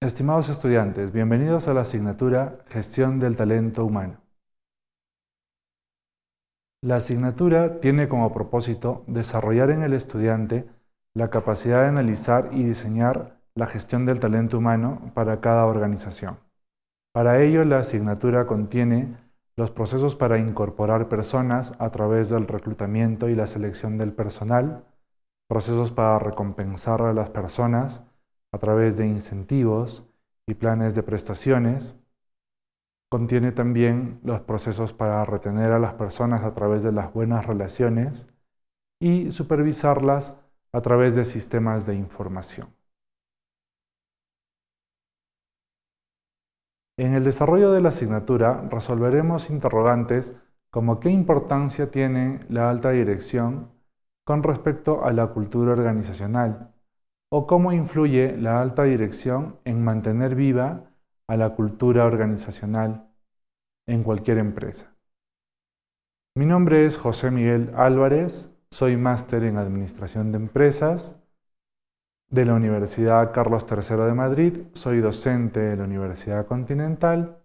Estimados estudiantes, bienvenidos a la asignatura Gestión del Talento Humano. La asignatura tiene como propósito desarrollar en el estudiante la capacidad de analizar y diseñar la gestión del talento humano para cada organización. Para ello, la asignatura contiene los procesos para incorporar personas a través del reclutamiento y la selección del personal, procesos para recompensar a las personas a través de incentivos y planes de prestaciones. Contiene también los procesos para retener a las personas a través de las buenas relaciones y supervisarlas a través de sistemas de información. En el desarrollo de la asignatura resolveremos interrogantes como qué importancia tiene la alta dirección con respecto a la cultura organizacional o cómo influye la alta dirección en mantener viva a la cultura organizacional en cualquier empresa. Mi nombre es José Miguel Álvarez, soy máster en Administración de Empresas de la Universidad Carlos III de Madrid, soy docente de la Universidad Continental,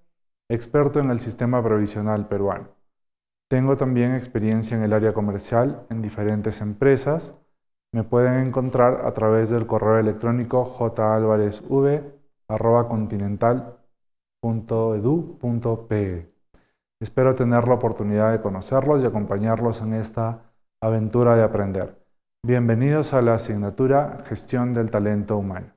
experto en el sistema provisional peruano. Tengo también experiencia en el área comercial en diferentes empresas, me pueden encontrar a través del correo electrónico jalvarezv.continental.edu.pe. Espero tener la oportunidad de conocerlos y acompañarlos en esta aventura de aprender. Bienvenidos a la asignatura Gestión del Talento Humano.